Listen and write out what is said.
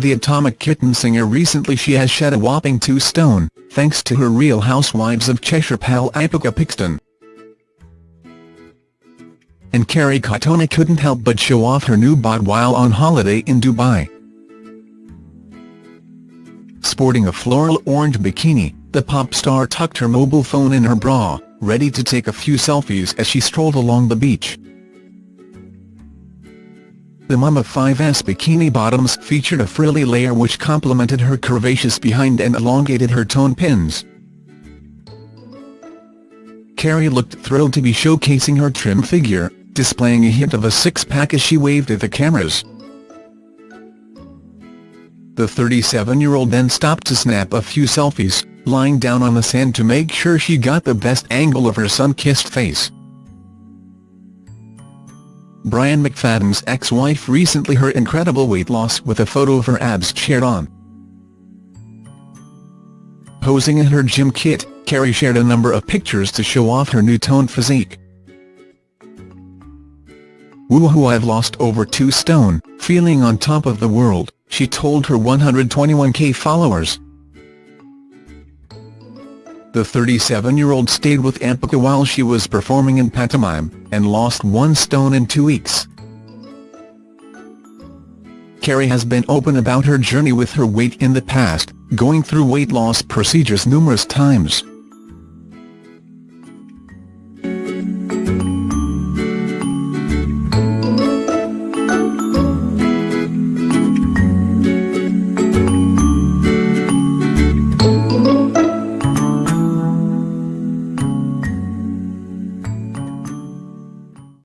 the Atomic Kitten singer recently she has shed a whopping 2 stone, thanks to her Real Housewives of Cheshire pal Ampika Pickston. And Kerry Katona couldn't help but show off her new bod while on holiday in Dubai. Sporting a floral orange bikini, the pop star tucked her mobile phone in her bra, ready to take a few selfies as she strolled along the beach. The Mama 5's bikini bottoms featured a frilly layer which complemented her curvaceous behind and elongated her tone pins. Kerry looked thrilled to be showcasing her trim figure, displaying a hint of a six-pack as she waved at the cameras. The 37-year-old then stopped to snap a few selfies, lying down on the sand to make sure she got the best angle of her sun-kissed face. Brian McFadden's ex-wife recently her incredible weight loss with a photo of her abs shared on. Posing in her gym kit, Kerry shared a number of pictures to show off her new toned physique. Woohoo I've lost over 2 stone, feeling on top of the world, she told her 121k followers. The 37-year-old stayed with Ampika while she was performing in pantomime, and lost one stone in two weeks. Kerry has been open about her journey with her weight in the past, going through weight loss procedures numerous times.